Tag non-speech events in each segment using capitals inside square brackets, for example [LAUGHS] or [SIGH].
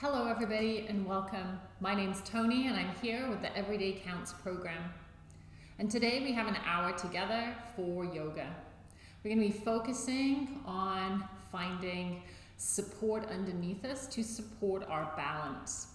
Hello, everybody, and welcome. My name's Tony, and I'm here with the Everyday Counts program. And today we have an hour together for yoga. We're going to be focusing on finding support underneath us to support our balance.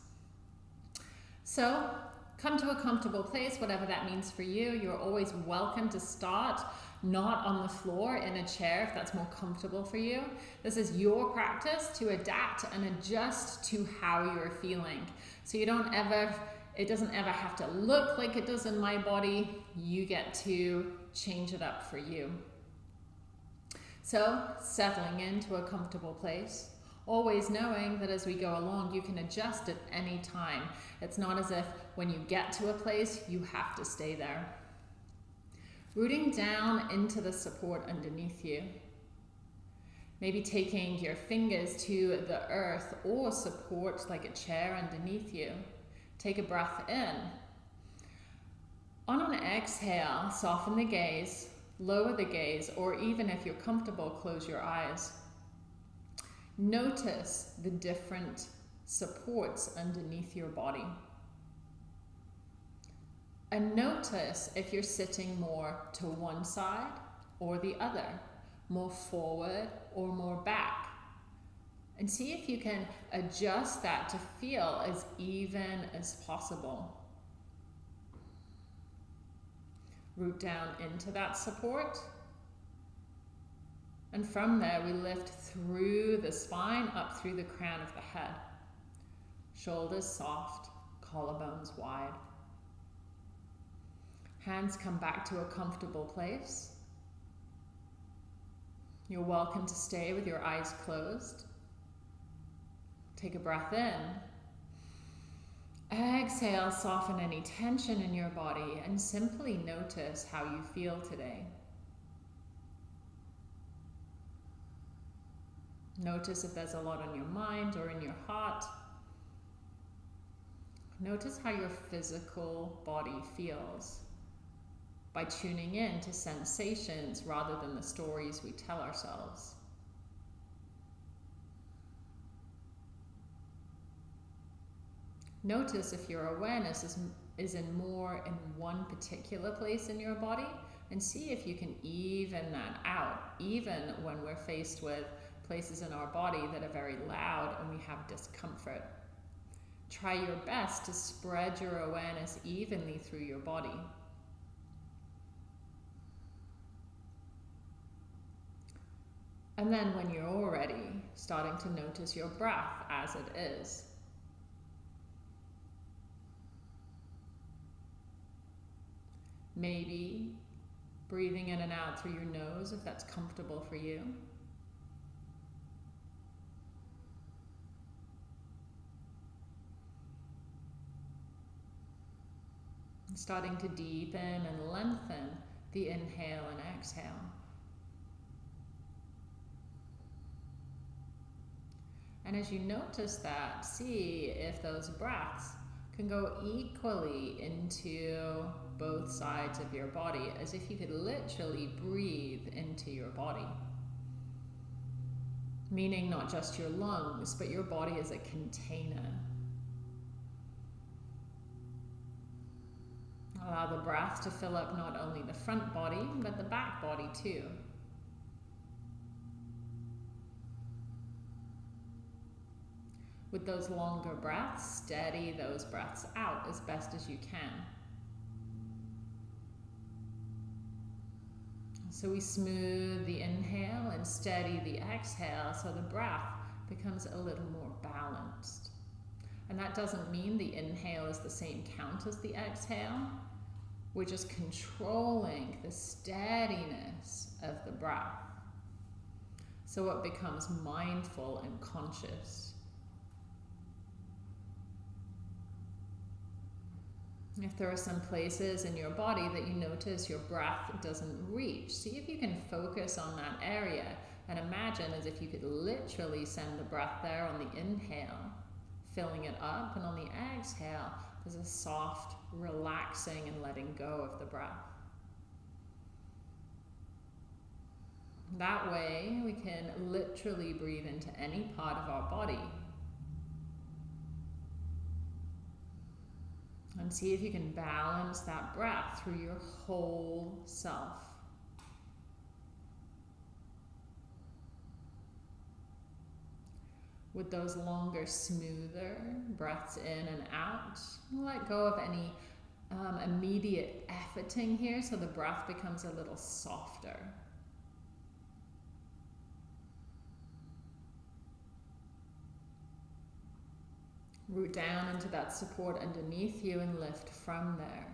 So, come to a comfortable place, whatever that means for you. You're always welcome to start not on the floor in a chair if that's more comfortable for you. This is your practice to adapt and adjust to how you're feeling. So you don't ever, it doesn't ever have to look like it does in my body. You get to change it up for you. So settling into a comfortable place always knowing that as we go along, you can adjust at any time. It's not as if when you get to a place, you have to stay there. Rooting down into the support underneath you. Maybe taking your fingers to the earth or support like a chair underneath you. Take a breath in. On an exhale, soften the gaze, lower the gaze, or even if you're comfortable, close your eyes. Notice the different supports underneath your body. And notice if you're sitting more to one side or the other, more forward or more back. And see if you can adjust that to feel as even as possible. Root down into that support. And from there, we lift through the spine, up through the crown of the head. Shoulders soft, collarbones wide. Hands come back to a comfortable place. You're welcome to stay with your eyes closed. Take a breath in. Exhale, soften any tension in your body and simply notice how you feel today. Notice if there's a lot on your mind or in your heart. Notice how your physical body feels by tuning in to sensations rather than the stories we tell ourselves. Notice if your awareness is, is in more in one particular place in your body and see if you can even that out, even when we're faced with places in our body that are very loud and we have discomfort. Try your best to spread your awareness evenly through your body. And then when you're already starting to notice your breath as it is. Maybe breathing in and out through your nose if that's comfortable for you. Starting to deepen and lengthen the inhale and exhale. And as you notice that, see if those breaths can go equally into both sides of your body as if you could literally breathe into your body. Meaning not just your lungs, but your body as a container. Allow the breath to fill up not only the front body, but the back body too. With those longer breaths, steady those breaths out as best as you can. So we smooth the inhale and steady the exhale so the breath becomes a little more balanced. And that doesn't mean the inhale is the same count as the exhale. We're just controlling the steadiness of the breath. So it becomes mindful and conscious. If there are some places in your body that you notice your breath doesn't reach, see if you can focus on that area and imagine as if you could literally send the breath there on the inhale, filling it up, and on the exhale, there's a soft relaxing and letting go of the breath. That way, we can literally breathe into any part of our body And see if you can balance that breath through your whole self. With those longer, smoother breaths in and out, let go of any um, immediate efforting here so the breath becomes a little softer. Root down into that support underneath you and lift from there.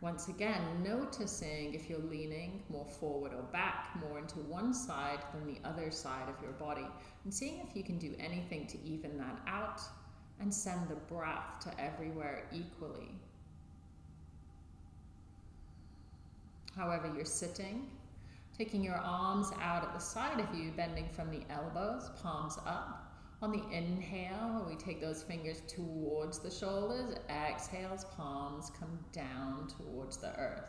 Once again, noticing if you're leaning more forward or back, more into one side than the other side of your body, and seeing if you can do anything to even that out and send the breath to everywhere equally. However, you're sitting, taking your arms out at the side of you, bending from the elbows, palms up. On the inhale, we take those fingers towards the shoulders. Exhales, palms come down towards the earth.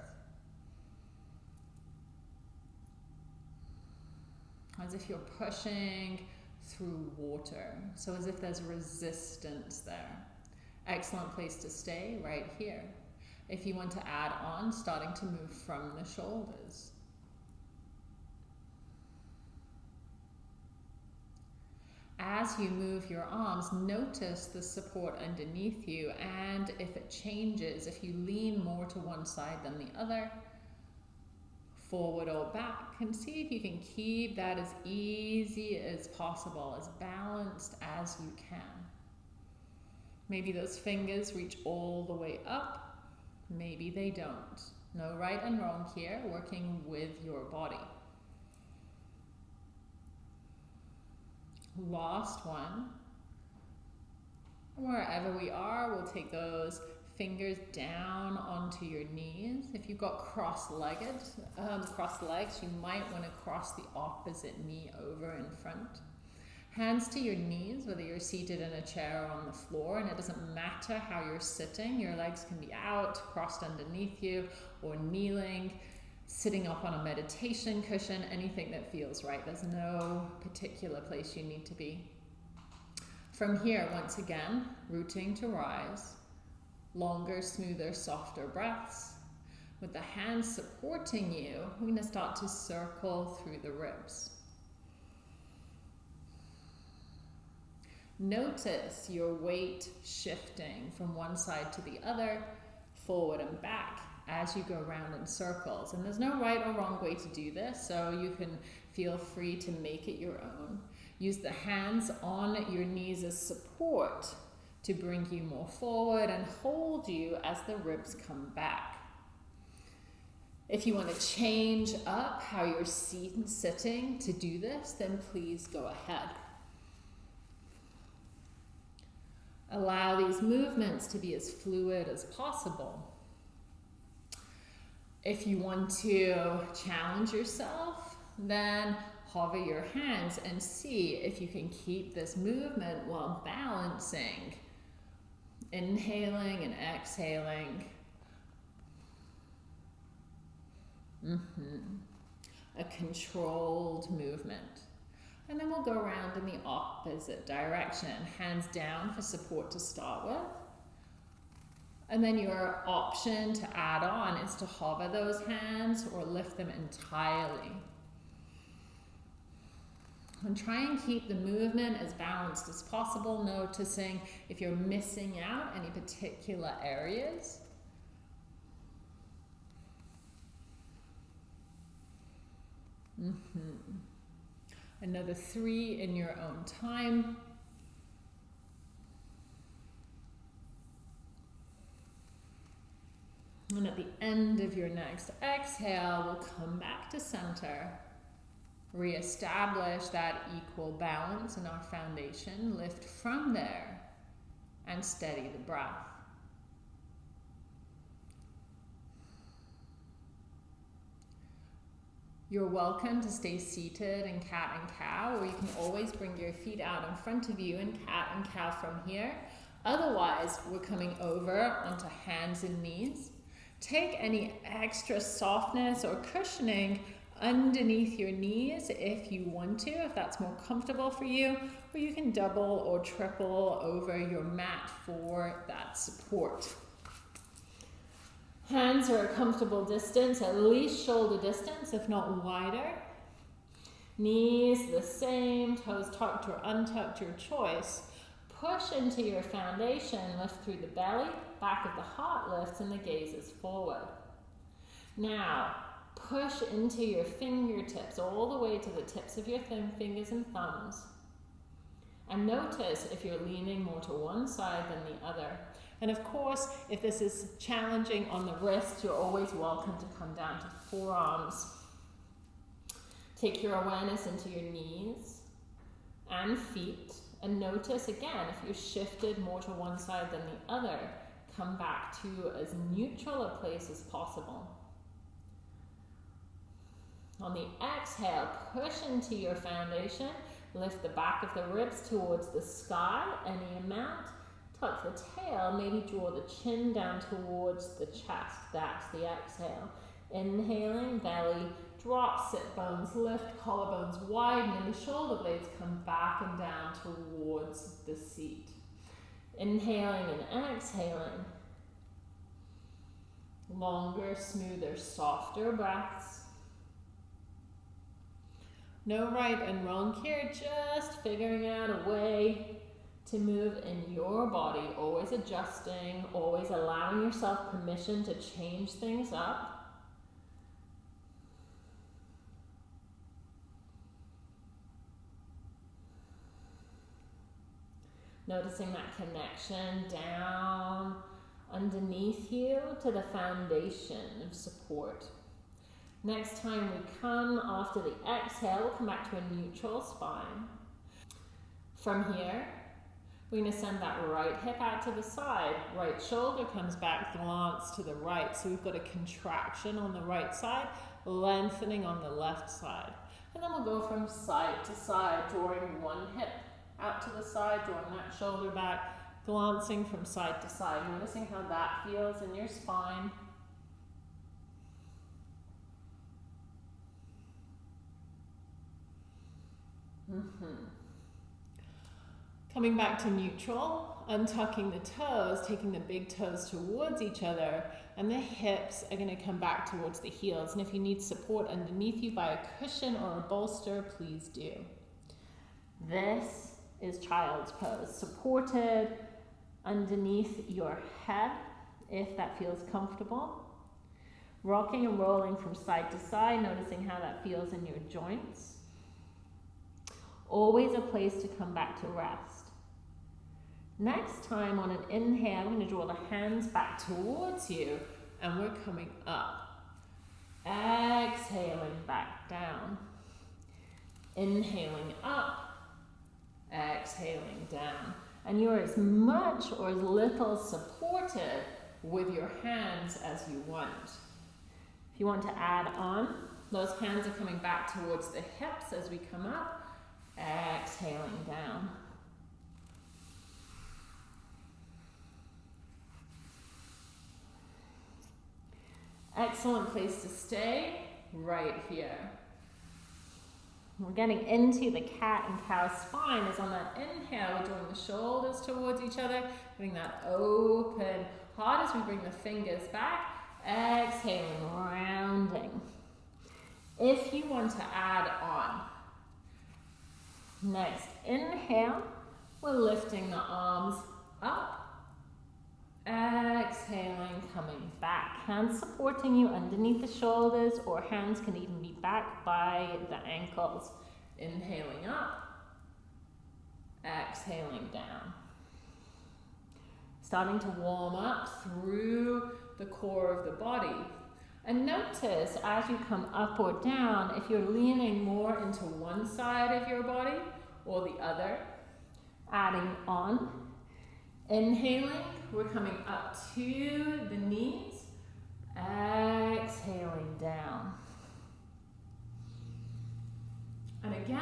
As if you're pushing through water. So as if there's resistance there. Excellent place to stay right here. If you want to add on, starting to move from the shoulders. As you move your arms, notice the support underneath you and if it changes, if you lean more to one side than the other, forward or back, and see if you can keep that as easy as possible, as balanced as you can. Maybe those fingers reach all the way up, maybe they don't. No right and wrong here, working with your body. Lost one. Wherever we are, we'll take those fingers down onto your knees. If you've got cross-legged, um, cross legs, you might want to cross the opposite knee over in front. Hands to your knees, whether you're seated in a chair or on the floor, and it doesn't matter how you're sitting. Your legs can be out, crossed underneath you, or kneeling sitting up on a meditation cushion, anything that feels right. There's no particular place you need to be. From here, once again, rooting to rise, longer, smoother, softer breaths. With the hands supporting you, we're going to start to circle through the ribs. Notice your weight shifting from one side to the other, forward and back, as you go around in circles. And there's no right or wrong way to do this, so you can feel free to make it your own. Use the hands on your knees as support to bring you more forward and hold you as the ribs come back. If you want to change up how you're seated sitting to do this, then please go ahead. Allow these movements to be as fluid as possible. If you want to challenge yourself, then hover your hands and see if you can keep this movement while balancing. Inhaling and exhaling. Mm -hmm. A controlled movement. And then we'll go around in the opposite direction. Hands down for support to start with. And then your option to add on is to hover those hands or lift them entirely. And try and keep the movement as balanced as possible, noticing if you're missing out any particular areas. Mm -hmm. Another three in your own time. And at the end of your next exhale, we'll come back to center. Reestablish that equal balance in our foundation. Lift from there and steady the breath. You're welcome to stay seated in cat and cow, or you can always bring your feet out in front of you in cat and cow from here. Otherwise, we're coming over onto hands and knees. Take any extra softness or cushioning underneath your knees if you want to, if that's more comfortable for you, or you can double or triple over your mat for that support. Hands are a comfortable distance, at least shoulder distance, if not wider. Knees the same, toes tucked or untucked, your choice. Push into your foundation, lift through the belly, back of the heart lifts, and the gaze is forward. Now, push into your fingertips all the way to the tips of your fingers and thumbs. And notice if you're leaning more to one side than the other. And of course, if this is challenging on the wrist, you're always welcome to come down to forearms. Take your awareness into your knees and feet. And notice again, if you shifted more to one side than the other, come back to as neutral a place as possible. On the exhale, push into your foundation. Lift the back of the ribs towards the sky, any amount. Tuck the tail, maybe draw the chin down towards the chest. That's the exhale. Inhaling, belly drop, sit bones lift, collarbones widen, and the shoulder blades come back and down towards the seat. Inhaling and exhaling. Longer, smoother, softer breaths. No right and wrong here, just figuring out a way to move in your body, always adjusting, always allowing yourself permission to change things up. Noticing that connection down underneath you to the foundation of support. Next time we come after the exhale, we'll come back to a neutral spine. From here, we're going to send that right hip out to the side. Right shoulder comes back, glance to the right. So we've got a contraction on the right side, lengthening on the left side. And then we'll go from side to side, drawing one hip out to the side, drawing that shoulder back, glancing from side to side, noticing how that feels in your spine. Mm-hmm. Coming back to neutral, untucking the toes, taking the big toes towards each other, and the hips are going to come back towards the heels. And if you need support underneath you by a cushion or a bolster, please do. This is child's pose, supported underneath your head, if that feels comfortable. Rocking and rolling from side to side, noticing how that feels in your joints. Always a place to come back to rest. Next time on an inhale, I'm going to draw the hands back towards you and we're coming up. Exhaling back down. Inhaling up. Exhaling down. And you're as much or as little supported with your hands as you want. If you want to add on, those hands are coming back towards the hips as we come up. Exhaling down. Excellent place to stay right here. We're getting into the cat and cow spine is on that inhale, we're drawing the shoulders towards each other, getting that open heart as we bring the fingers back. Exhaling, rounding. If you want to add on, Next, inhale, we're lifting the arms up. Exhaling, coming back. Hands supporting you underneath the shoulders or hands can even be back by the ankles. Inhaling up, exhaling down. Starting to warm up through the core of the body. And notice as you come up or down, if you're leaning more into one side of your body or the other, adding on. Inhaling, we're coming up to the knees. Exhaling down. And again,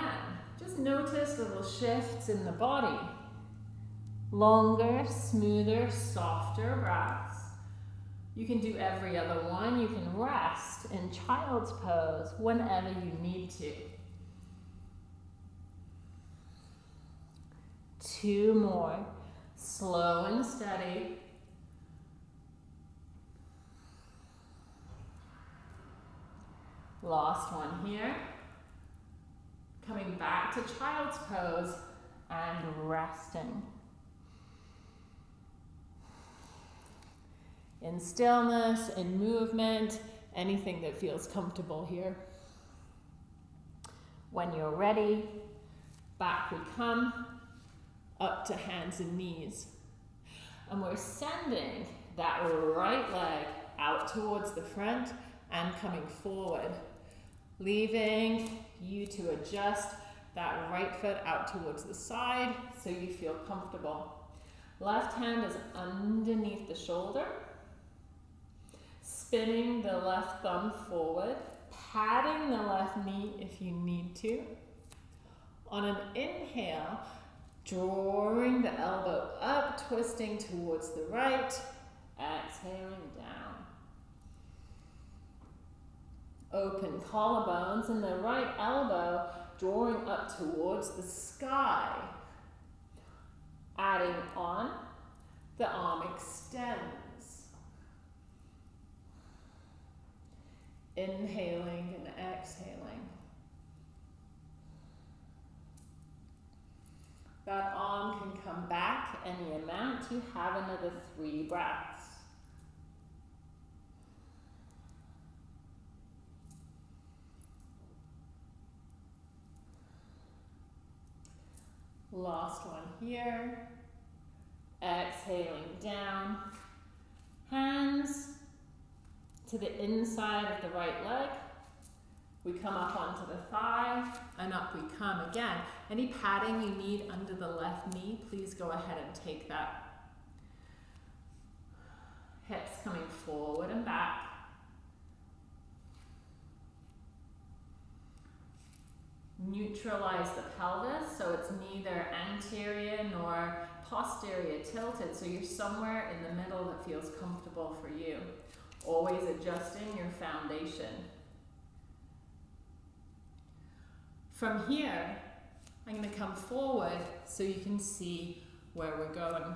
just notice the little shifts in the body. Longer, smoother, softer breaths. You can do every other one. You can rest in child's pose whenever you need to. Two more. Slow and steady. Last one here. Coming back to child's pose and resting. In stillness, in movement, anything that feels comfortable here. When you're ready, back we come, up to hands and knees. And we're sending that right leg out towards the front and coming forward, leaving you to adjust that right foot out towards the side so you feel comfortable. Left hand is underneath the shoulder, spinning the left thumb forward, patting the left knee if you need to. On an inhale, drawing the elbow up, twisting towards the right, exhaling down. Open collarbones and the right elbow drawing up towards the sky. Adding on, the arm extends. Inhaling and exhaling. That arm can come back any amount. You have another three breaths. Last one here. Exhaling down. Hands to the inside of the right leg. We come up onto the thigh and up we come again. Any padding you need under the left knee, please go ahead and take that. Hips coming forward and back. neutralize the pelvis so it's neither anterior nor posterior tilted so you're somewhere in the middle that feels comfortable for you always adjusting your foundation from here I'm going to come forward so you can see where we're going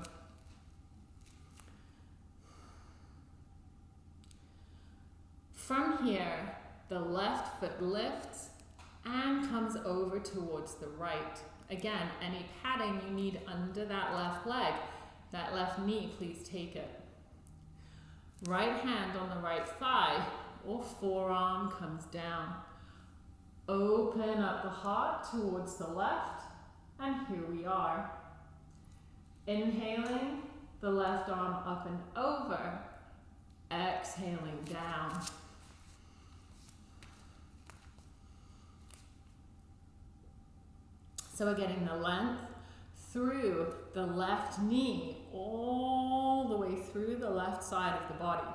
from here the left foot lifts and comes over towards the right. Again, any padding you need under that left leg, that left knee, please take it. Right hand on the right thigh or forearm comes down. Open up the heart towards the left, and here we are. Inhaling, the left arm up and over. Exhaling down. So we're getting the length through the left knee, all the way through the left side of the body.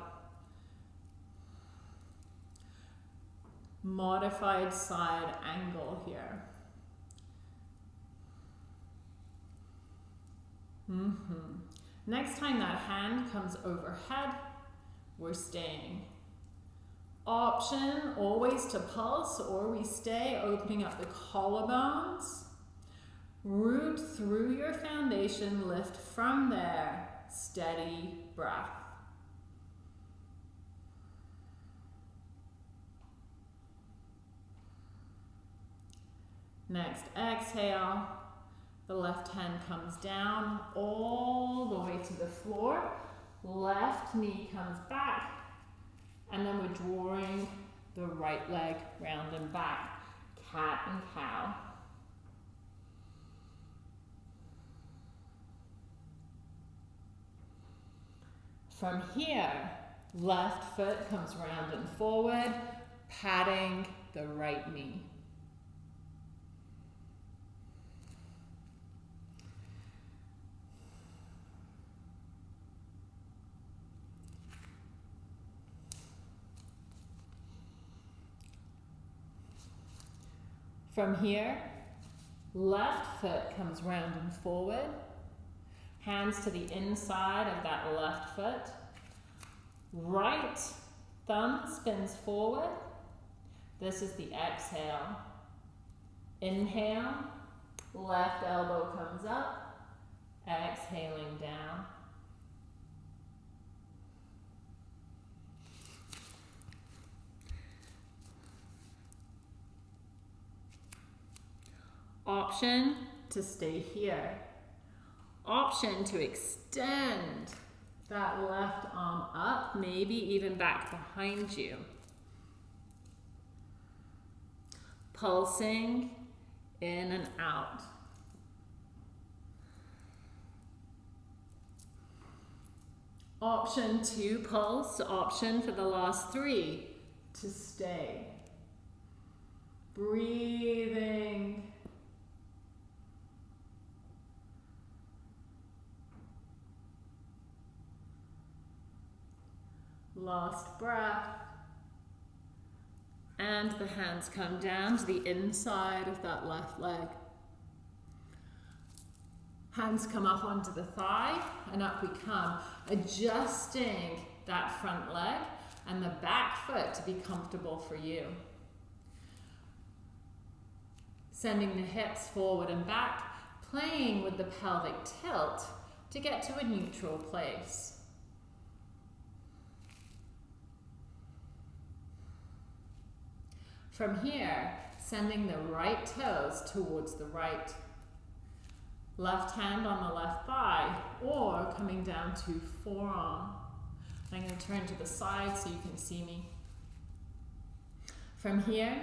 Modified side angle here. Mm -hmm. Next time that hand comes overhead, we're staying. Option always to pulse or we stay opening up the collarbones. Root through your foundation, lift from there, steady breath. Next, exhale. The left hand comes down all the way to the floor. Left knee comes back. And then we're drawing the right leg round and back. Cat and cow. From here, left foot comes round and forward, patting the right knee. From here, left foot comes round and forward, Hands to the inside of that left foot. Right thumb spins forward. This is the exhale. Inhale, left elbow comes up, exhaling down. Option to stay here. Option to extend that left arm up, maybe even back behind you. Pulsing in and out. Option to pulse, option for the last three to stay. Breathing Last breath. And the hands come down to the inside of that left leg. Hands come up onto the thigh and up we come, adjusting that front leg and the back foot to be comfortable for you. Sending the hips forward and back, playing with the pelvic tilt to get to a neutral place. From here, sending the right toes towards the right. Left hand on the left thigh, or coming down to forearm. I'm going to turn to the side so you can see me. From here,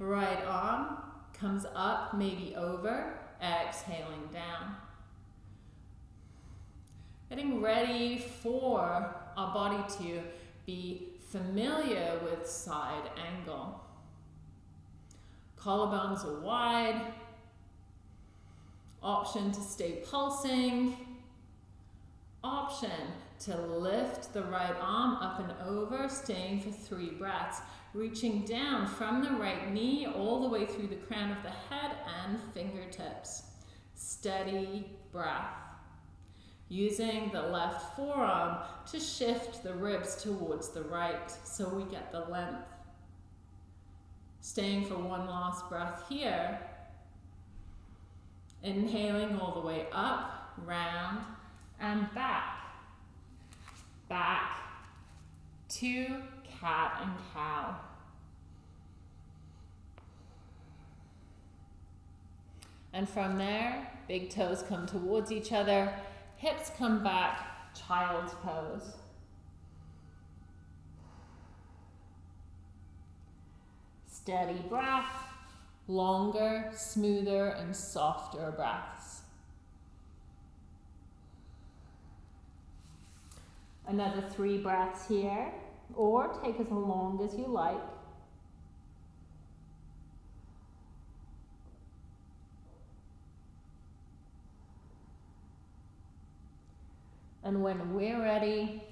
right arm comes up, maybe over, exhaling down. Getting ready for our body to be familiar with side angle. Collarbones are wide. Option to stay pulsing. Option to lift the right arm up and over, staying for three breaths. Reaching down from the right knee all the way through the crown of the head and fingertips. Steady breath. Using the left forearm to shift the ribs towards the right so we get the length. Staying for one last breath here. Inhaling all the way up, round, and back. Back to cat and cow. And from there, big toes come towards each other, hips come back, child's pose. Steady breath, longer, smoother, and softer breaths. Another three breaths here, or take as long as you like. And when we're ready,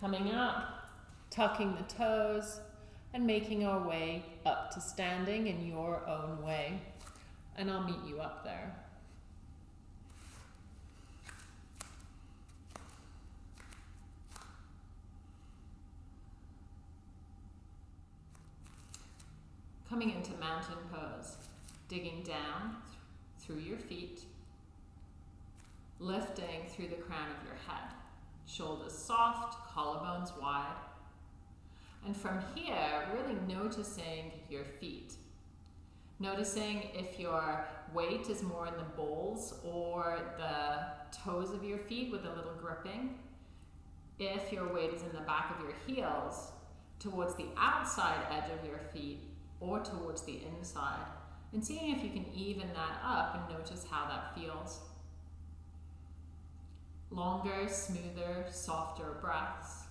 coming up, tucking the toes, and making our way up to standing in your own way. And I'll meet you up there. Coming into mountain pose, digging down through your feet, lifting through the crown of your head. Shoulders soft, collarbones wide. And from here, really noticing your feet. Noticing if your weight is more in the balls or the toes of your feet with a little gripping. If your weight is in the back of your heels, towards the outside edge of your feet or towards the inside. And seeing if you can even that up and notice how that feels. Longer, smoother, softer breaths.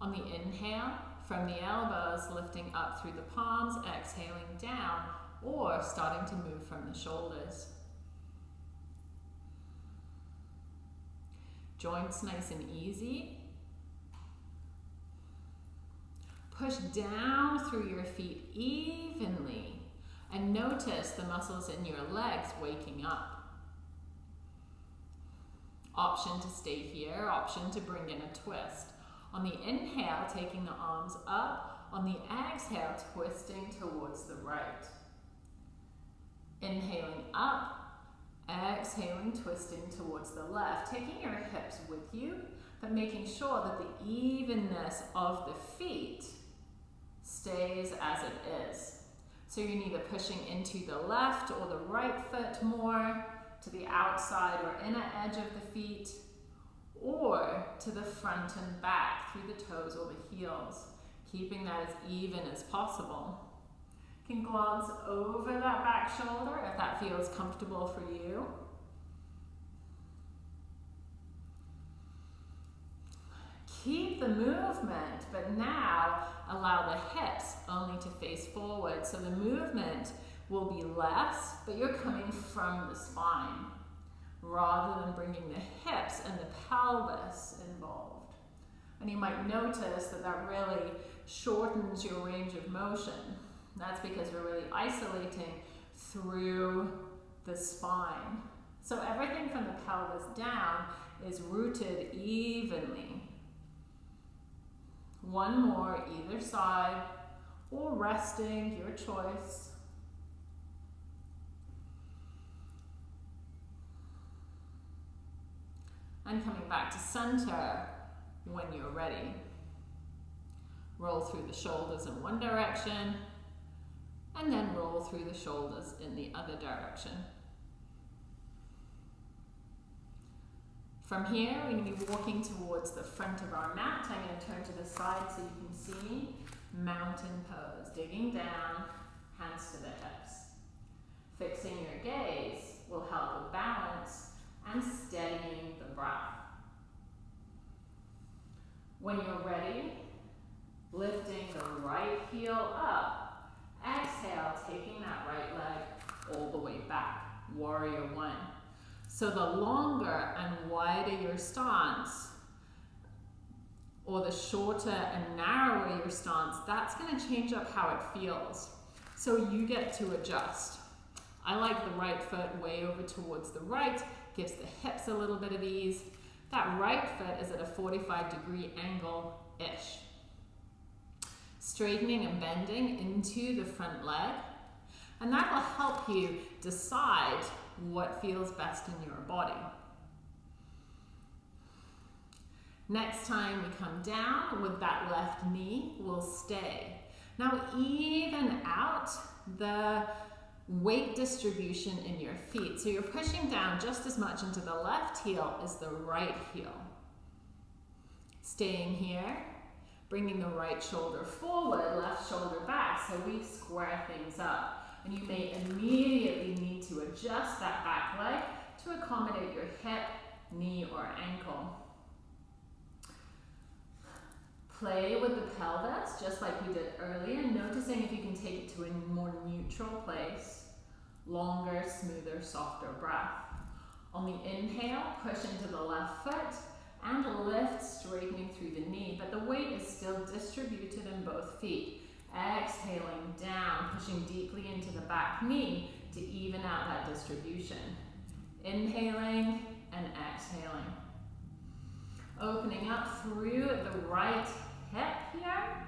On the inhale, from the elbows, lifting up through the palms, exhaling down, or starting to move from the shoulders. Joints nice and easy. Push down through your feet evenly and notice the muscles in your legs waking up. Option to stay here, option to bring in a twist. On the inhale, taking the arms up. On the exhale, twisting towards the right. Inhaling up, exhaling, twisting towards the left. Taking your hips with you, but making sure that the evenness of the feet stays as it is. So you're neither pushing into the left or the right foot more, to the outside or inner edge of the feet, or to the front and back through the toes or the heels, keeping that as even as possible. You can glance over that back shoulder if that feels comfortable for you. Keep the movement, but now allow the hips only to face forward. So the movement will be less, but you're coming from the spine rather than bringing the hips and the pelvis involved. And you might notice that that really shortens your range of motion. That's because we're really isolating through the spine. So everything from the pelvis down is rooted evenly. One more either side or resting, your choice. And coming back to center when you're ready. Roll through the shoulders in one direction and then roll through the shoulders in the other direction. From here, we're going to be walking towards the front of our mat. I'm going to turn to the side so you can see mountain pose. Digging down, hands to the hips. Fixing your gaze will help with balance and steadying the breath. When you're ready, lifting the right heel up. Exhale, taking that right leg all the way back. Warrior one. So the longer and wider your stance, or the shorter and narrower your stance, that's going to change up how it feels. So you get to adjust. I like the right foot way over towards the right gives the hips a little bit of ease. That right foot is at a 45 degree angle-ish. Straightening and bending into the front leg. And that will help you decide what feels best in your body. Next time we come down with that left knee, we'll stay. Now even out the weight distribution in your feet. So you're pushing down just as much into the left heel as the right heel. Staying here, bringing the right shoulder forward, left shoulder back, so we square things up. And you may immediately need to adjust that back leg to accommodate your hip, knee, or ankle. Play with the pelvis, just like we did earlier, noticing if you can take it to a more neutral place. Longer, smoother, softer breath. On the inhale, push into the left foot and lift, straightening through the knee, but the weight is still distributed in both feet. Exhaling down, pushing deeply into the back knee to even out that distribution. Inhaling and exhaling. Opening up through the right hip here.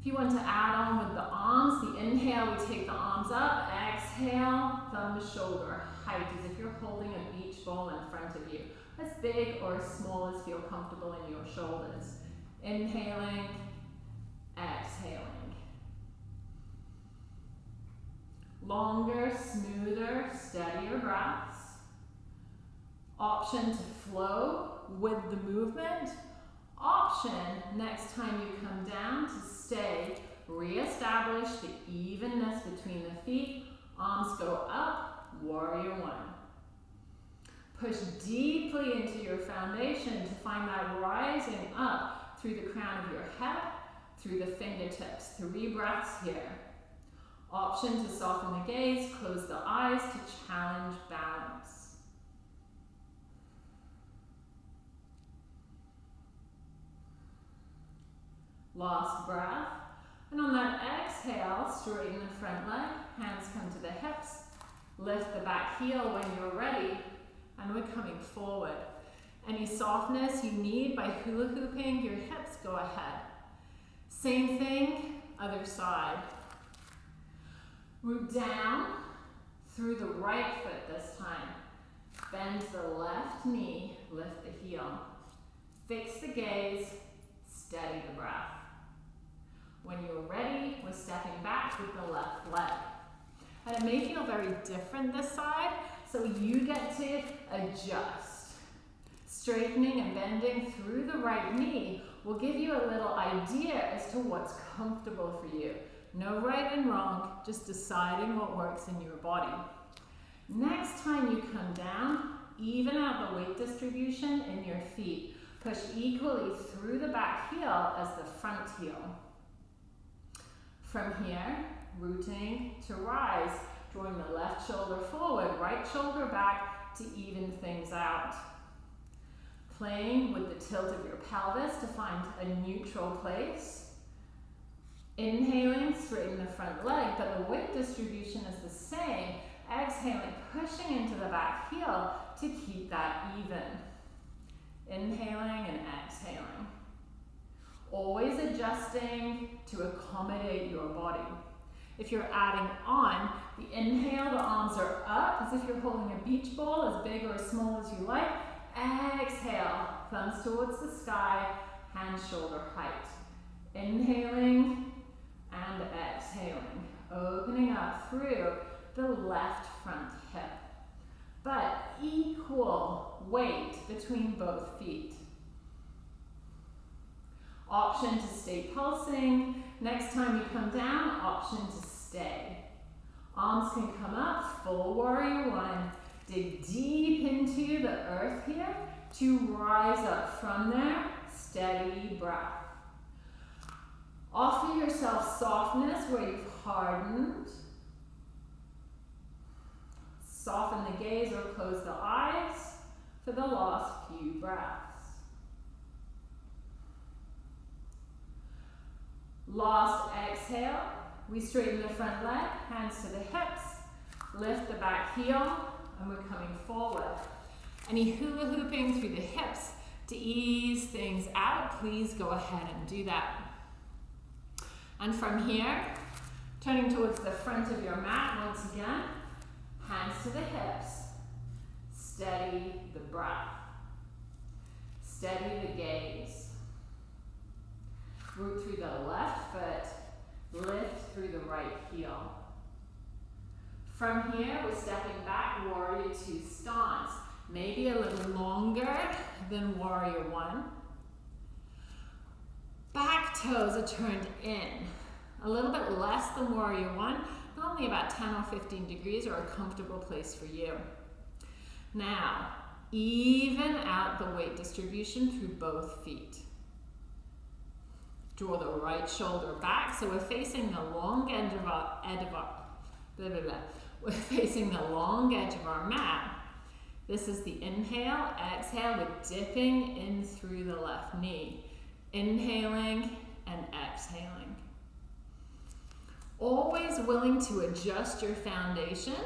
If you want to add on with the arms, the inhale, we take the arms up, exhale, thumb to shoulder, height as if you're holding a beach ball in front of you. As big or as small as feel comfortable in your shoulders. Inhaling, exhaling. Longer, smoother, steadier breaths. Option to flow with the movement option next time you come down to stay, reestablish the evenness between the feet, arms go up, warrior one. Push deeply into your foundation to find that rising up through the crown of your head, through the fingertips. Three breaths here. Option to soften the gaze, close the eyes to challenge balance. Last breath. And on that exhale, straighten the front leg, hands come to the hips, lift the back heel when you're ready, and we're coming forward. Any softness you need by hula hooping your hips, go ahead. Same thing, other side. Root down through the right foot this time. Bend the left knee, lift the heel. Fix the gaze, steady the breath. When you're ready, we're stepping back with the left leg. And it may feel very different this side, so you get to adjust. Straightening and bending through the right knee will give you a little idea as to what's comfortable for you. No right and wrong, just deciding what works in your body. Next time you come down, even out the weight distribution in your feet. Push equally through the back heel as the front heel. From here, rooting to rise, drawing the left shoulder forward, right shoulder back to even things out. Playing with the tilt of your pelvis to find a neutral place. Inhaling, straighten the front leg, but the weight distribution is the same. Exhaling, pushing into the back heel to keep that even. Inhaling and exhaling. Always adjusting to accommodate your body. If you're adding on, the inhale, the arms are up as if you're holding a beach ball, as big or as small as you like. Exhale, thumbs towards the sky, hand shoulder height. Inhaling and exhaling, opening up through the left front hip. But equal weight between both feet. Option to stay pulsing. Next time you come down, option to stay. Arms can come up, full warrior one. Dig deep into the earth here to rise up from there. Steady breath. Offer yourself softness where you've hardened. Soften the gaze or close the eyes for the last few breaths. Last exhale, we straighten the front leg, hands to the hips, lift the back heel, and we're coming forward. Any hula hooping through the hips to ease things out, please go ahead and do that. And from here, turning towards the front of your mat once again, hands to the hips, steady the breath, steady the gaze. Root through the left foot, lift through the right heel. From here, we're stepping back, warrior two stance. Maybe a little longer than warrior one. Back toes are turned in. A little bit less than warrior one, but only about 10 or 15 degrees or a comfortable place for you. Now, even out the weight distribution through both feet. Draw the right shoulder back. So we're facing the long edge of our, edge of our blah, blah, blah. [LAUGHS] We're facing the long edge of our mat. This is the inhale, exhale, we're dipping in through the left knee. Inhaling and exhaling. Always willing to adjust your foundation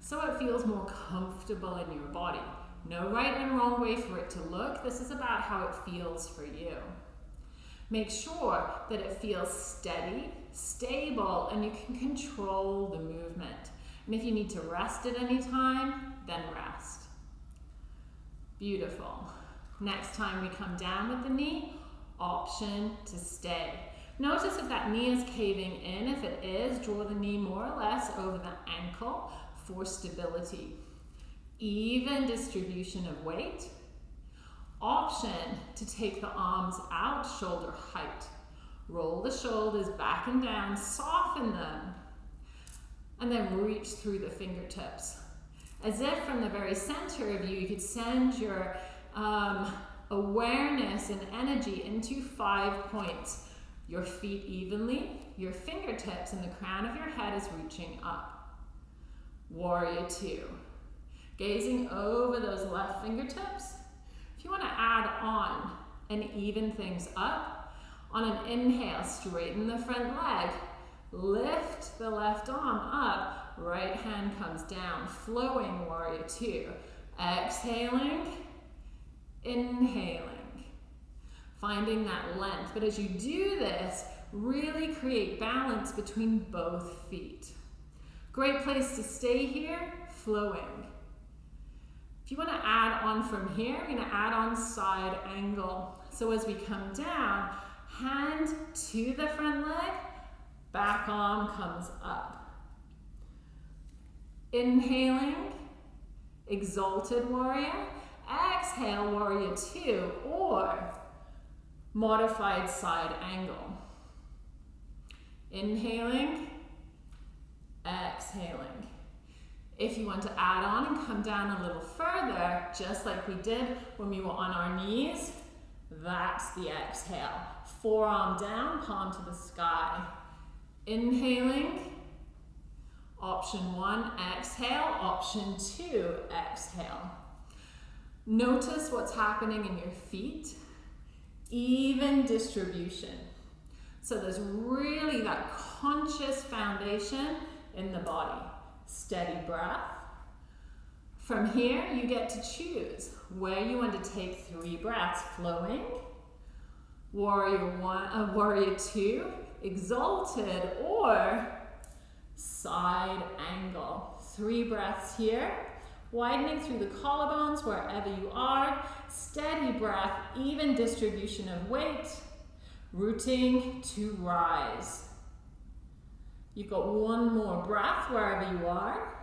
so it feels more comfortable in your body. No right and wrong way for it to look. This is about how it feels for you. Make sure that it feels steady, stable, and you can control the movement. And if you need to rest at any time, then rest. Beautiful. Next time we come down with the knee, option to stay. Notice if that knee is caving in. If it is, draw the knee more or less over the ankle for stability. Even distribution of weight option to take the arms out shoulder height. Roll the shoulders back and down, soften them, and then reach through the fingertips. As if from the very center of you, you could send your um, awareness and energy into five points. Your feet evenly, your fingertips and the crown of your head is reaching up. Warrior two. Gazing over those left fingertips, if you want to add on and even things up, on an inhale, straighten the front leg, lift the left arm up, right hand comes down, flowing warrior two. Exhaling, inhaling. Finding that length. But as you do this, really create balance between both feet. Great place to stay here, flowing. You want to add on from here, we're going to add on side angle. So as we come down, hand to the front leg, back arm comes up. Inhaling, exalted warrior. Exhale, warrior two, or modified side angle. Inhaling, exhaling. If you want to add on and come down a little further, just like we did when we were on our knees, that's the exhale. Forearm down, palm to the sky. Inhaling, option one, exhale. Option two, exhale. Notice what's happening in your feet. Even distribution. So there's really that conscious foundation in the body. Steady breath. From here, you get to choose where you want to take three breaths, flowing, warrior one, uh, warrior two, exalted, or side angle. Three breaths here, widening through the collarbones wherever you are, steady breath, even distribution of weight, rooting to rise. You've got one more breath wherever you are.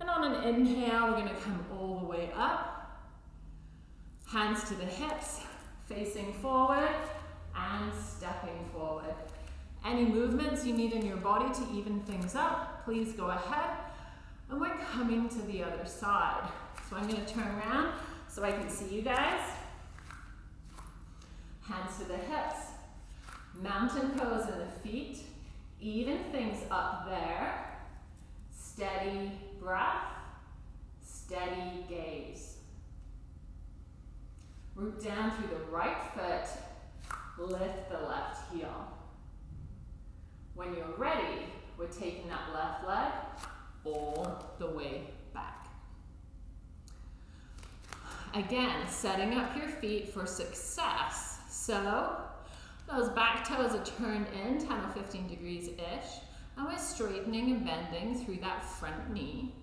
And on an inhale, we're going to come all the way up. Hands to the hips, facing forward and stepping forward. Any movements you need in your body to even things up, please go ahead. And we're coming to the other side. So I'm going to turn around so I can see you guys. Hands to the hips. Mountain pose in the feet. Even things up there. Steady breath. Steady gaze. Root down through the right foot. Lift the left heel. When you're ready, we're taking that left leg all the way back. Again, setting up your feet for success. So those back toes are turned in 10 or 15 degrees-ish, and we're straightening and bending through that front knee.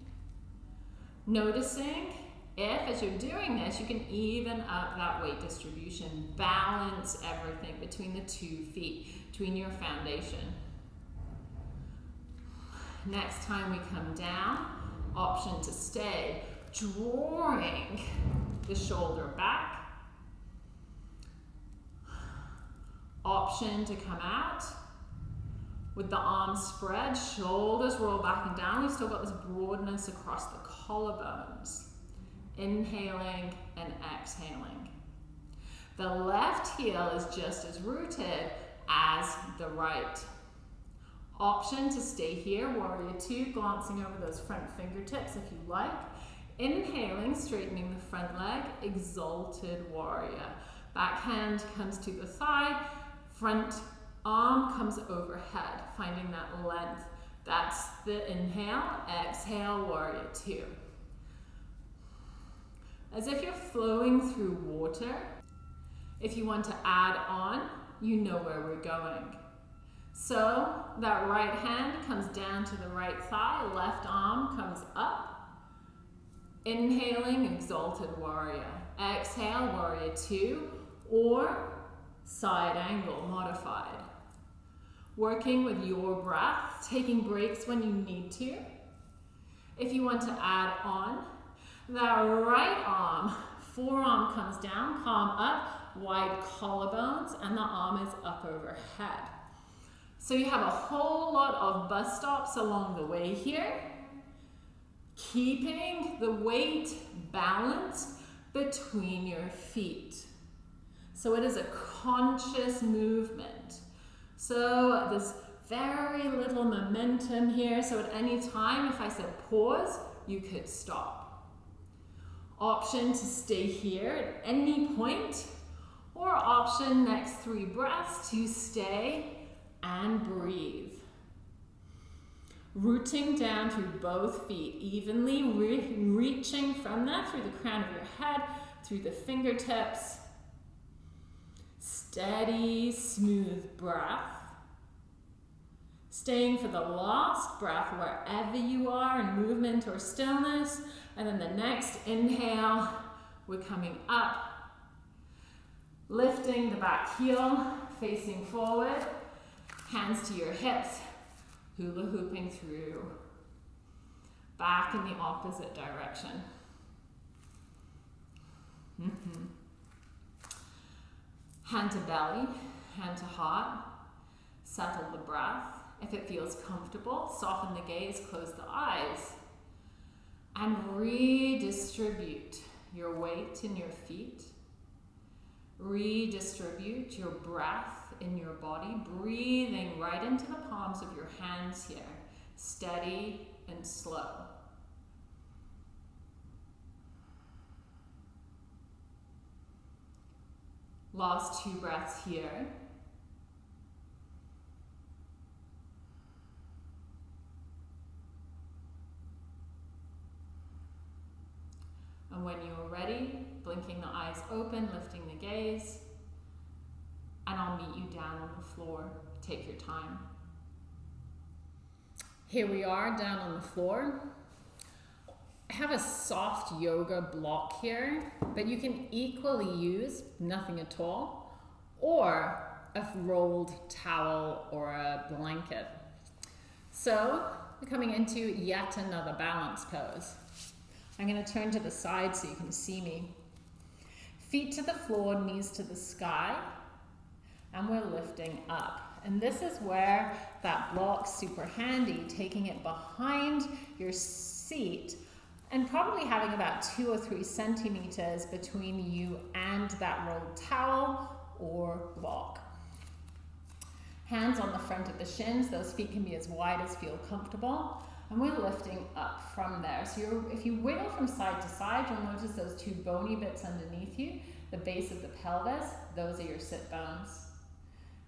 Noticing if, as you're doing this, you can even up that weight distribution, balance everything between the two feet, between your foundation. Next time we come down, option to stay, drawing the shoulder back, Option to come out with the arms spread, shoulders roll back and down. We've still got this broadness across the collarbones. Inhaling and exhaling. The left heel is just as rooted as the right. Option to stay here, warrior two, glancing over those front fingertips if you like. Inhaling, straightening the front leg, exalted warrior. Back hand comes to the thigh, Front arm comes overhead, finding that length. That's the inhale, exhale, warrior two. As if you're flowing through water. If you want to add on, you know where we're going. So that right hand comes down to the right thigh, left arm comes up. Inhaling, exalted warrior. Exhale, warrior two, or side angle modified. Working with your breath, taking breaks when you need to. If you want to add on, that right arm, forearm comes down, palm up, wide collarbones, and the arm is up overhead. So you have a whole lot of bus stops along the way here, keeping the weight balanced between your feet. So it is a conscious movement. So there's very little momentum here. So at any time, if I said pause, you could stop. Option to stay here at any point, or option next three breaths to stay and breathe. Rooting down through both feet, evenly re reaching from that through the crown of your head, through the fingertips. Steady, smooth breath. Staying for the last breath wherever you are in movement or stillness. And then the next inhale, we're coming up. Lifting the back heel, facing forward. Hands to your hips, hula hooping through. Back in the opposite direction. Mm -hmm. Hand to belly, hand to heart. Settle the breath. If it feels comfortable, soften the gaze, close the eyes. And redistribute your weight in your feet. Redistribute your breath in your body, breathing right into the palms of your hands here, steady and slow. Last two breaths here. And when you're ready, blinking the eyes open, lifting the gaze, and I'll meet you down on the floor. Take your time. Here we are down on the floor. Have a soft yoga block here, but you can equally use nothing at all or a rolled towel or a blanket. So we're coming into yet another balance pose. I'm going to turn to the side so you can see me. Feet to the floor, knees to the sky, and we're lifting up. And this is where that block's super handy, taking it behind your seat and probably having about two or three centimeters between you and that rolled towel or block. Hands on the front of the shins, those feet can be as wide as feel comfortable. And we're lifting up from there. So if you wiggle from side to side, you'll notice those two bony bits underneath you, the base of the pelvis, those are your sit bones.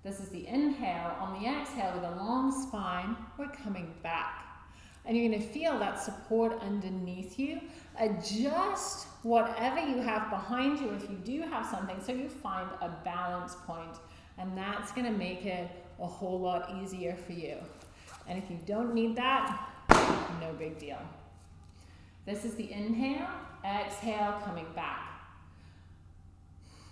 This is the inhale. On the exhale, with a long spine, we're coming back. And you're going to feel that support underneath you. Adjust whatever you have behind you if you do have something so you find a balance. And that's going to make it a whole lot easier for you. And if you don't need that, no big deal. This is the inhale, exhale, coming back.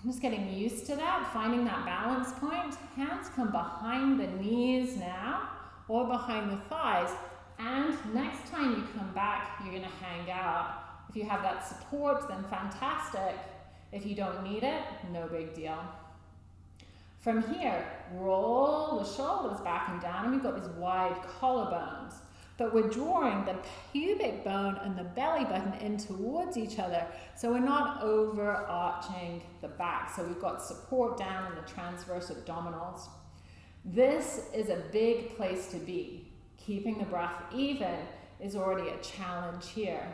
I'm just getting used to that, finding that balance point. Hands come behind the knees now, or behind the thighs. And next time you come back, you're gonna hang out. If you have that support, then fantastic. If you don't need it, no big deal. From here, roll the shoulders back and down, and we've got these wide collarbones. But we're drawing the pubic bone and the belly button in towards each other. So we're not overarching the back. So we've got support down in the transverse abdominals. This is a big place to be. Keeping the breath even is already a challenge here.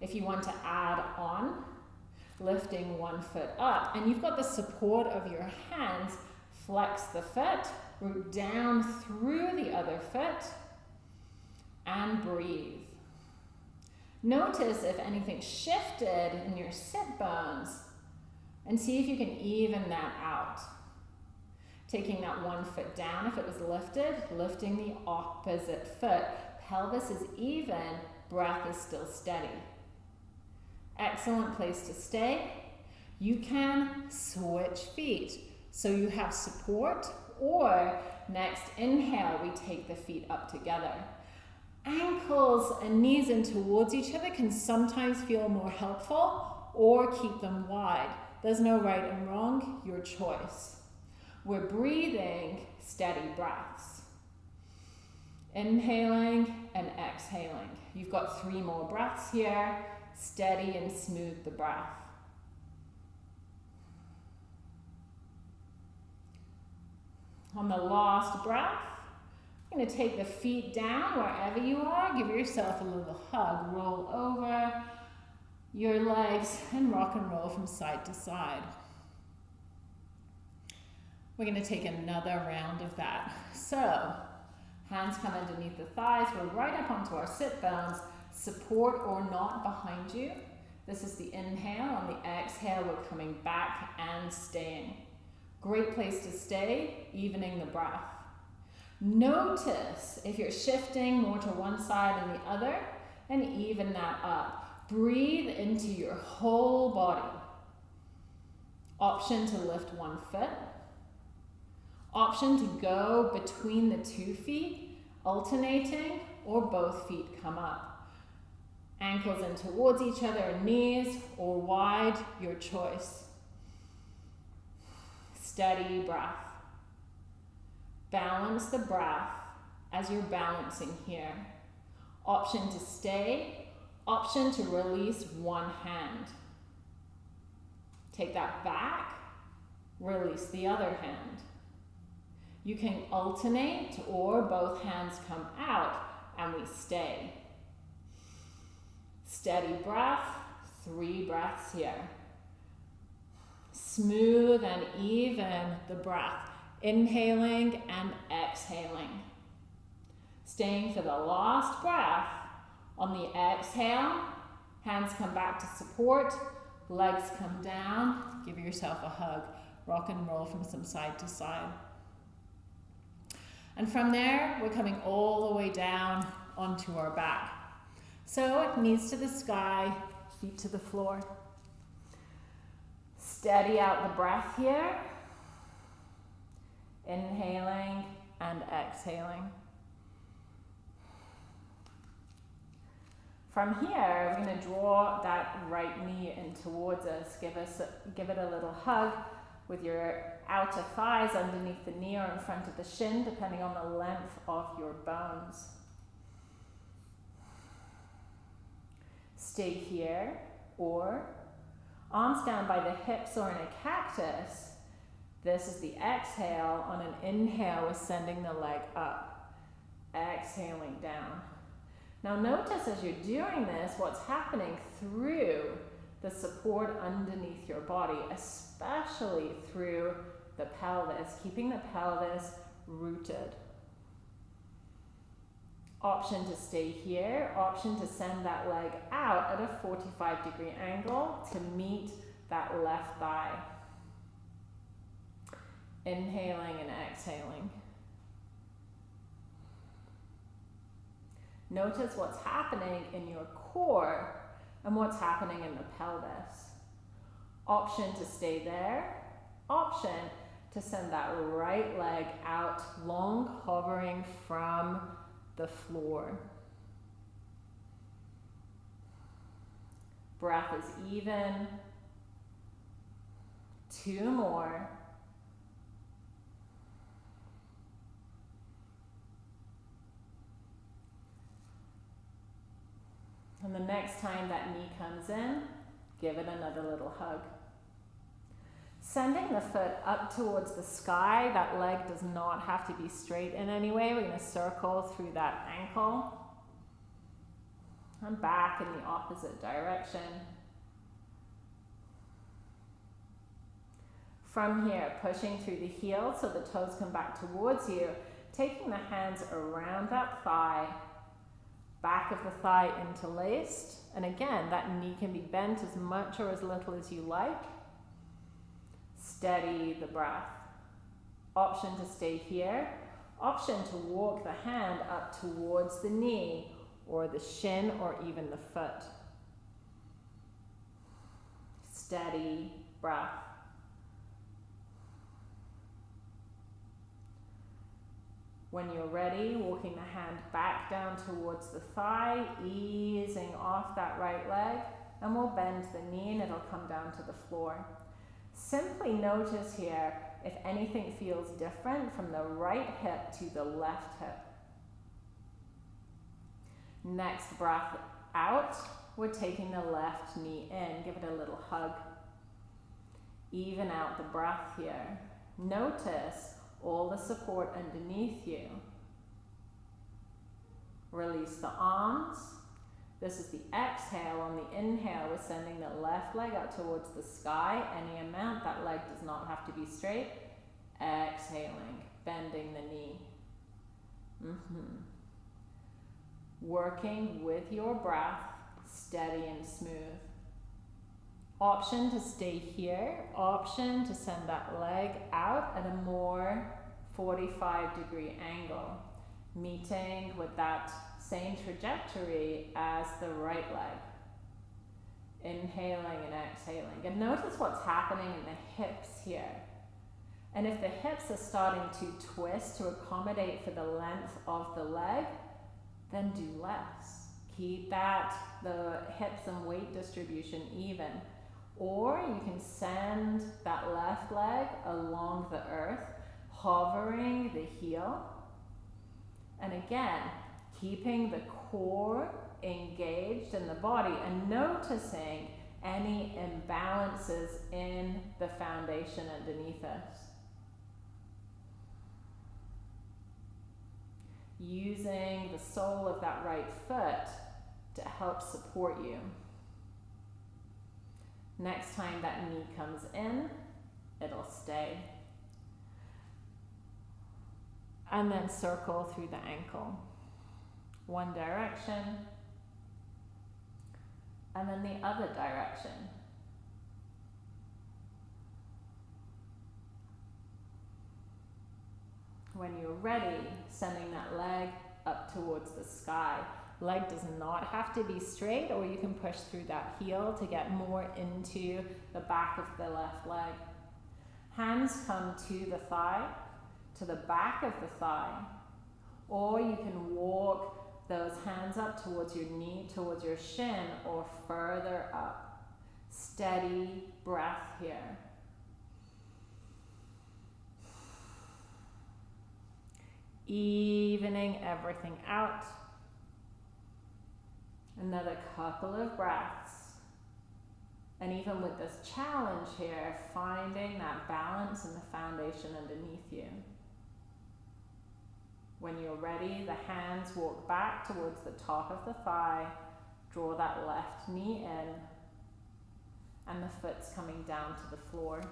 If you want to add on, lifting one foot up, and you've got the support of your hands, flex the foot, root down through the other foot, and breathe. Notice if anything shifted in your sit bones and see if you can even that out. Taking that one foot down if it was lifted, lifting the opposite foot. Pelvis is even, breath is still steady. Excellent place to stay. You can switch feet. So you have support or next inhale, we take the feet up together ankles and knees in towards each other can sometimes feel more helpful or keep them wide. There's no right and wrong, your choice. We're breathing steady breaths. Inhaling and exhaling. You've got three more breaths here. Steady and smooth the breath. On the last breath, going to take the feet down wherever you are. Give yourself a little hug. Roll over your legs and rock and roll from side to side. We're going to take another round of that. So, Hands come underneath the thighs. We're right up onto our sit bones. Support or not behind you. This is the inhale. On the exhale, we're coming back and staying. Great place to stay, evening the breath. Notice if you're shifting more to one side than the other, and even that up. Breathe into your whole body. Option to lift one foot. Option to go between the two feet, alternating, or both feet come up. Ankles in towards each other, knees or wide, your choice. Steady breath. Balance the breath as you're balancing here. Option to stay, option to release one hand. Take that back, release the other hand. You can alternate or both hands come out and we stay. Steady breath, three breaths here. Smooth and even the breath, inhaling and exhaling. Staying for the last breath. On the exhale, hands come back to support, legs come down, give yourself a hug. Rock and roll from some side to side. And from there, we're coming all the way down onto our back. So knees to the sky, feet to the floor. Steady out the breath here. Inhaling and exhaling. From here, we're going to draw that right knee in towards us. Give, us, give it a little hug with your outer thighs underneath the knee or in front of the shin, depending on the length of your bones. Stay here, or arms down by the hips or in a cactus. This is the exhale. On an inhale, we're sending the leg up, exhaling down. Now notice as you're doing this, what's happening through the support underneath your body, especially through the pelvis, keeping the pelvis rooted. Option to stay here, option to send that leg out at a 45 degree angle to meet that left thigh. Inhaling and exhaling. Notice what's happening in your core and what's happening in the pelvis. Option to stay there. Option to send that right leg out long, hovering from the floor. Breath is even. Two more. And the next time that knee comes in, give it another little hug. Sending the foot up towards the sky, that leg does not have to be straight in any way. We're going to circle through that ankle and back in the opposite direction. From here, pushing through the heel so the toes come back towards you, taking the hands around that thigh back of the thigh interlaced. And again, that knee can be bent as much or as little as you like. Steady the breath. Option to stay here. Option to walk the hand up towards the knee or the shin or even the foot. Steady breath. When you're ready, walking the hand back down towards the thigh, easing off that right leg, and we'll bend the knee and it'll come down to the floor. Simply notice here if anything feels different from the right hip to the left hip. Next breath out, we're taking the left knee in. Give it a little hug. Even out the breath here. Notice all the support underneath you. Release the arms. This is the exhale. On the inhale, we're sending the left leg out towards the sky. Any amount, that leg does not have to be straight. Exhaling, bending the knee. Mm-hmm. Working with your breath, steady and smooth. Option to stay here, option to send that leg out at a more 45 degree angle, meeting with that same trajectory as the right leg. Inhaling and exhaling. And notice what's happening in the hips here. And if the hips are starting to twist to accommodate for the length of the leg, then do less. Keep that, the hips and weight distribution even. Or you can send that left leg along the earth, hovering the heel. And again, keeping the core engaged in the body and noticing any imbalances in the foundation underneath us. using the sole of that right foot to help support you. Next time that knee comes in, it'll stay. And then circle through the ankle. One direction, and then the other direction. When you're ready, sending that leg up towards the sky. Leg does not have to be straight, or you can push through that heel to get more into the back of the left leg. Hands come to the thigh, to the back of the thigh, or you can walk those hands up towards your knee, towards your shin, or further up. Steady breath here. evening everything out. Another couple of breaths. And even with this challenge here, finding that balance in the foundation underneath you. When you're ready, the hands walk back towards the top of the thigh. Draw that left knee in. And the foot's coming down to the floor.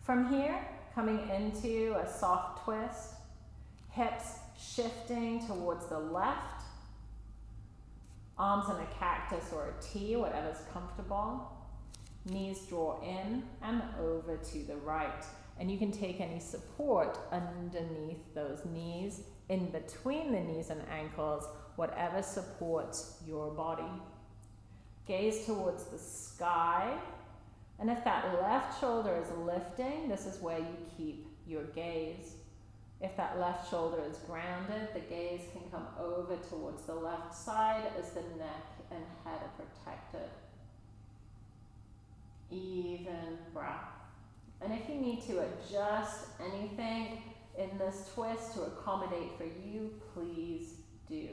From here, coming into a soft twist, hips shifting towards the left, arms in a cactus or a T, whatever's comfortable. Knees draw in and over to the right. And you can take any support underneath those knees, in between the knees and ankles, whatever supports your body. Gaze towards the sky and if that left shoulder is lifting, this is where you keep your gaze. If that left shoulder is grounded, the gaze can come over towards the left side as the neck and head are protected. Even breath. And if you need to adjust anything in this twist to accommodate for you, please do.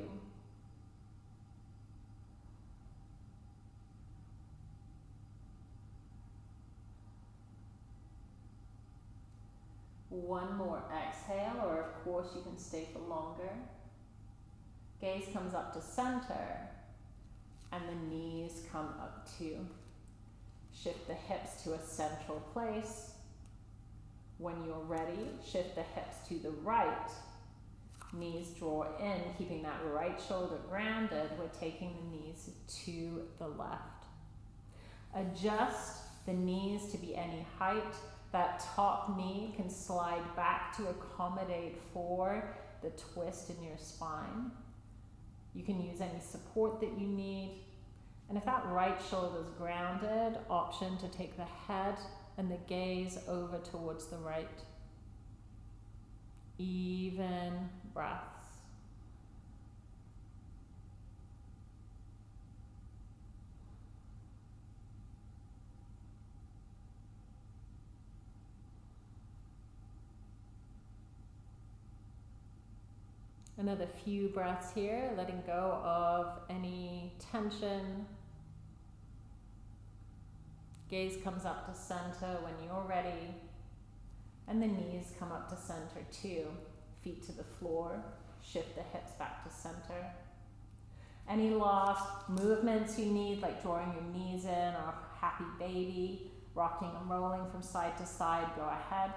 One more exhale, or of course you can stay for longer. Gaze comes up to center, and the knees come up too. Shift the hips to a central place. When you're ready, shift the hips to the right. Knees draw in, keeping that right shoulder grounded. We're taking the knees to the left. Adjust the knees to be any height that top knee can slide back to accommodate for the twist in your spine. You can use any support that you need. And if that right shoulder is grounded, option to take the head and the gaze over towards the right. Even breaths. Another few breaths here, letting go of any tension. Gaze comes up to center when you're ready. And the knees come up to center too. Feet to the floor. Shift the hips back to center. Any lost movements you need, like drawing your knees in or happy baby, rocking and rolling from side to side, go ahead.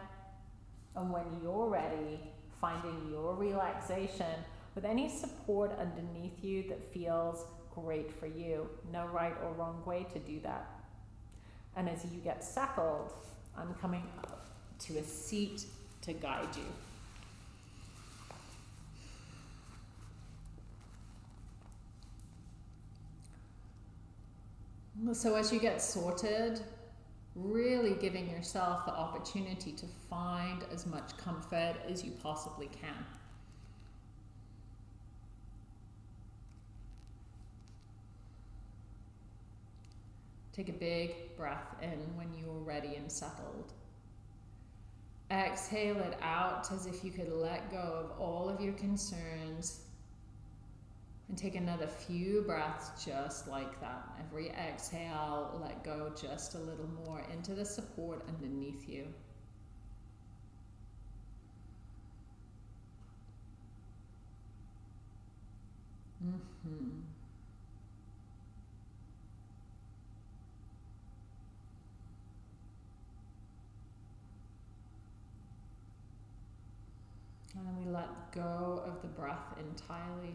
And when you're ready, finding your relaxation with any support underneath you that feels great for you. No right or wrong way to do that. And as you get settled, I'm coming up to a seat to guide you. So, as you get sorted, really giving yourself the opportunity to find as much comfort as you possibly can. Take a big breath in when you're ready and settled. Exhale it out as if you could let go of all of your concerns and take another few breaths just like that. Every exhale, let go just a little more into the support underneath you. Mm-hmm. And then we let go of the breath entirely.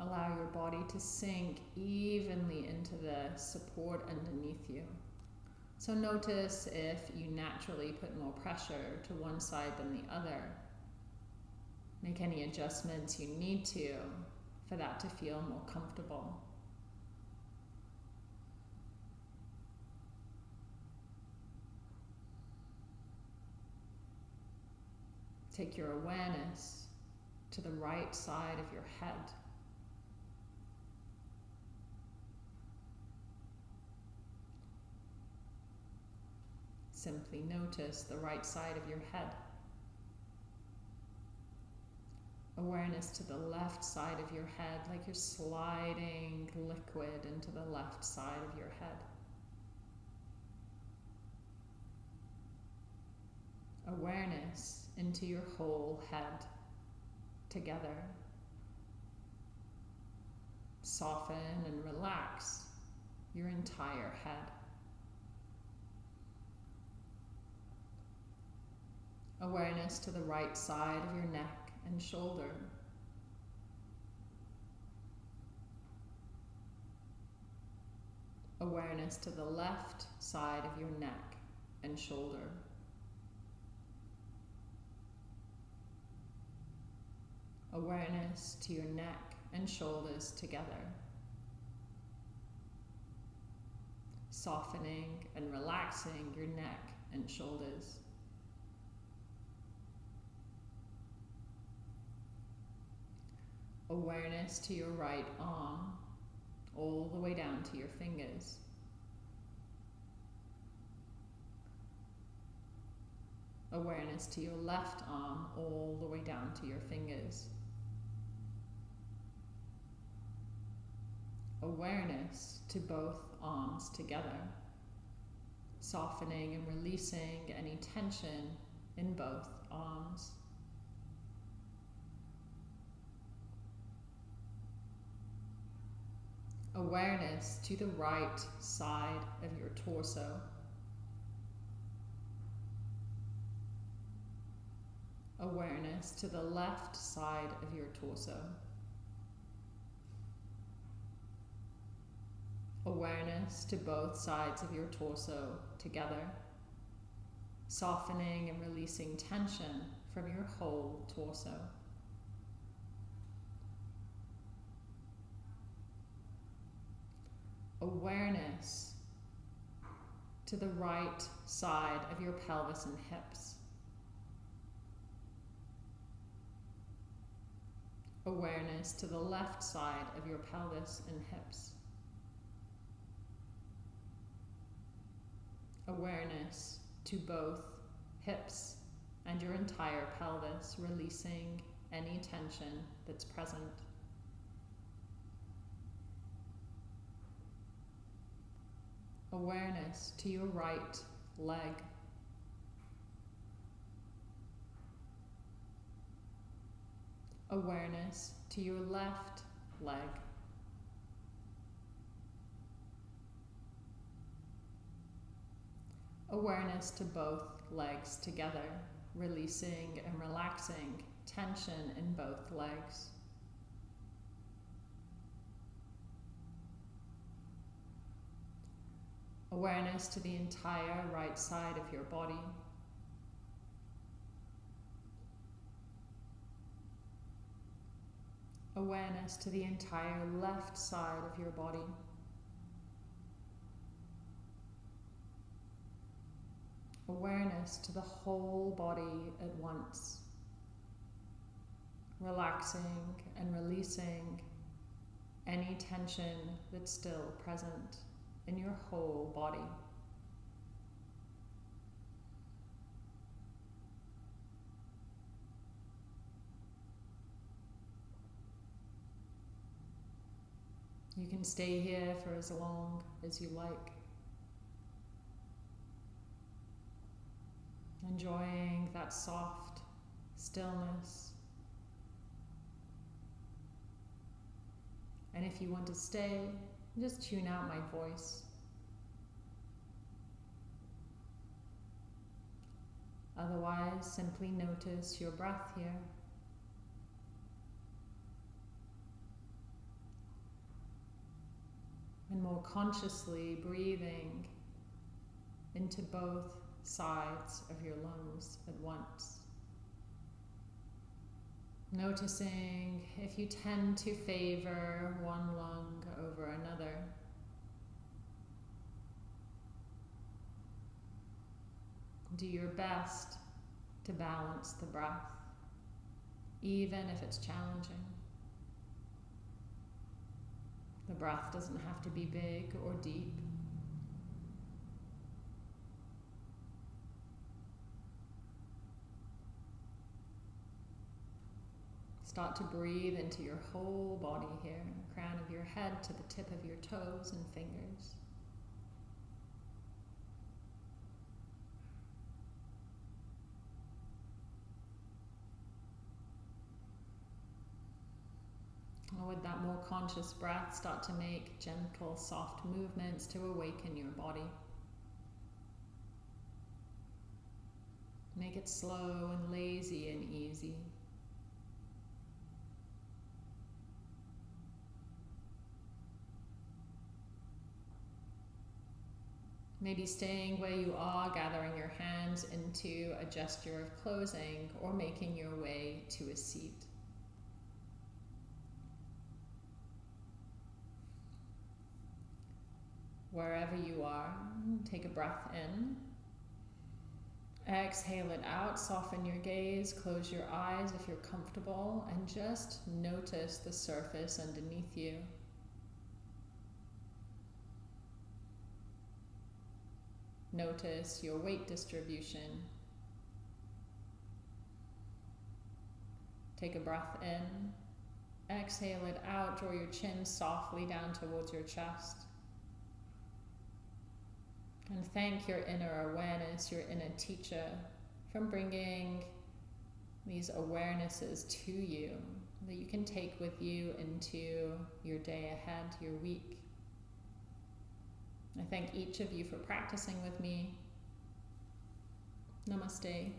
Allow your body to sink evenly into the support underneath you. So notice if you naturally put more pressure to one side than the other. Make any adjustments you need to for that to feel more comfortable. Take your awareness to the right side of your head. Simply notice the right side of your head. Awareness to the left side of your head, like you're sliding liquid into the left side of your head. Awareness into your whole head together. Soften and relax your entire head. Awareness to the right side of your neck and shoulder. Awareness to the left side of your neck and shoulder. Awareness to your neck and shoulders together. Softening and relaxing your neck and shoulders. Awareness to your right arm, all the way down to your fingers. Awareness to your left arm, all the way down to your fingers. Awareness to both arms together, softening and releasing any tension in both arms. Awareness to the right side of your torso. Awareness to the left side of your torso. Awareness to both sides of your torso together, softening and releasing tension from your whole torso. Awareness to the right side of your pelvis and hips. Awareness to the left side of your pelvis and hips. Awareness to both hips and your entire pelvis, releasing any tension that's present. Awareness to your right leg. Awareness to your left leg. Awareness to both legs together, releasing and relaxing tension in both legs. Awareness to the entire right side of your body. Awareness to the entire left side of your body. Awareness to the whole body at once. Relaxing and releasing any tension that's still present in your whole body. You can stay here for as long as you like. Enjoying that soft stillness. And if you want to stay, just tune out my voice. Otherwise, simply notice your breath here. And more consciously breathing into both sides of your lungs at once. Noticing if you tend to favor one lung over another. Do your best to balance the breath, even if it's challenging. The breath doesn't have to be big or deep. Start to breathe into your whole body here, crown of your head to the tip of your toes and fingers. And with that more conscious breath, start to make gentle, soft movements to awaken your body. Make it slow and lazy and easy. Maybe staying where you are, gathering your hands into a gesture of closing or making your way to a seat. Wherever you are, take a breath in. Exhale it out, soften your gaze, close your eyes if you're comfortable, and just notice the surface underneath you. Notice your weight distribution. Take a breath in. Exhale it out. Draw your chin softly down towards your chest. And thank your inner awareness, your inner teacher, from bringing these awarenesses to you that you can take with you into your day ahead, your week. I thank each of you for practicing with me. Namaste.